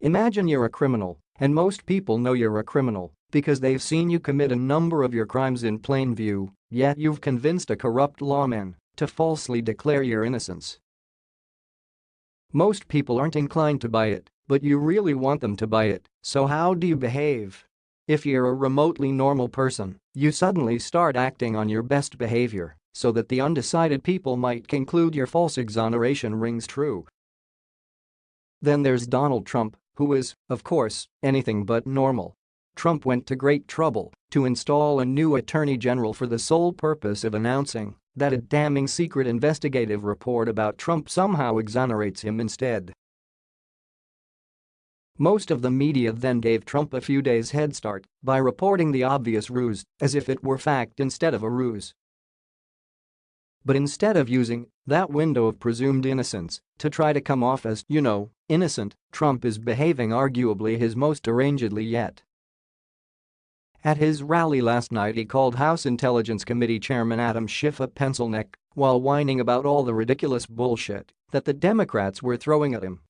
Imagine you're a criminal, and most people know you're a criminal because they've seen you commit a number of your crimes in plain view, yet you've convinced a corrupt lawman to falsely declare your innocence. Most people aren't inclined to buy it, but you really want them to buy it, so how do you behave? If you're a remotely normal person, you suddenly start acting on your best behavior so that the undecided people might conclude your false exoneration rings true. Then there's Donald Trump, who is, of course, anything but normal. Trump went to great trouble to install a new attorney general for the sole purpose of announcing that a damning secret investigative report about Trump somehow exonerates him instead. Most of the media then gave Trump a few days head start by reporting the obvious ruse as if it were fact instead of a ruse. But instead of using that window of presumed innocence to try to come off as, you know, innocent, Trump is behaving arguably his most derangedly yet. At his rally last night he called House Intelligence Committee Chairman Adam Schiff a pencil neck while whining about all the ridiculous bullshit that the Democrats were throwing at him.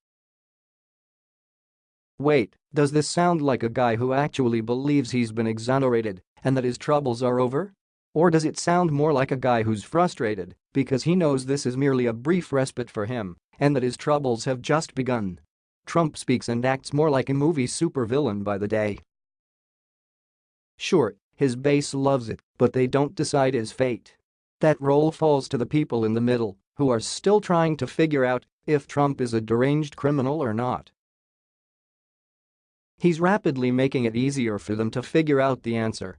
Wait, does this sound like a guy who actually believes he's been exonerated and that his troubles are over? Or does it sound more like a guy who's frustrated because he knows this is merely a brief respite for him and that his troubles have just begun? Trump speaks and acts more like a movie supervillain by the day. Sure, his base loves it, but they don't decide his fate. That role falls to the people in the middle who are still trying to figure out if Trump is a deranged criminal or not. He's rapidly making it easier for them to figure out the answer.